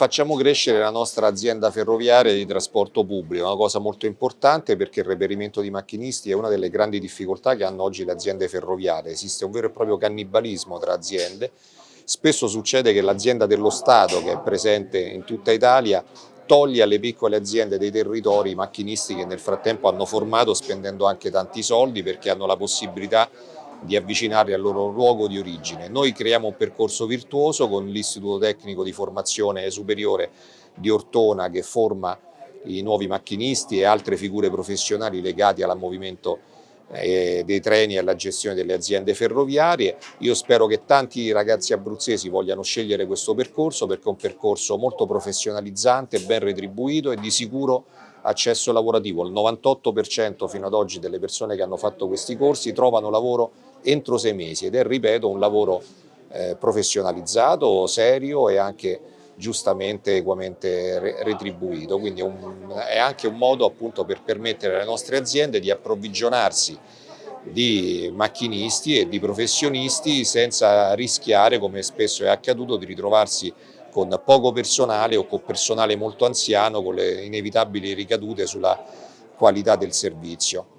facciamo crescere la nostra azienda ferroviaria di trasporto pubblico, una cosa molto importante perché il reperimento di macchinisti è una delle grandi difficoltà che hanno oggi le aziende ferroviarie, esiste un vero e proprio cannibalismo tra aziende, spesso succede che l'azienda dello Stato che è presente in tutta Italia toglie alle piccole aziende dei territori i macchinisti che nel frattempo hanno formato spendendo anche tanti soldi perché hanno la possibilità di avvicinarli al loro luogo di origine. Noi creiamo un percorso virtuoso con l'Istituto Tecnico di Formazione Superiore di Ortona che forma i nuovi macchinisti e altre figure professionali legate al movimento eh, dei treni e alla gestione delle aziende ferroviarie. Io spero che tanti ragazzi abruzzesi vogliano scegliere questo percorso perché è un percorso molto professionalizzante, ben retribuito e di sicuro accesso lavorativo. Il 98% fino ad oggi delle persone che hanno fatto questi corsi trovano lavoro entro sei mesi ed è, ripeto, un lavoro eh, professionalizzato, serio e anche giustamente equamente retribuito, quindi un, è anche un modo appunto per permettere alle nostre aziende di approvvigionarsi di macchinisti e di professionisti senza rischiare, come spesso è accaduto, di ritrovarsi con poco personale o con personale molto anziano con le inevitabili ricadute sulla qualità del servizio.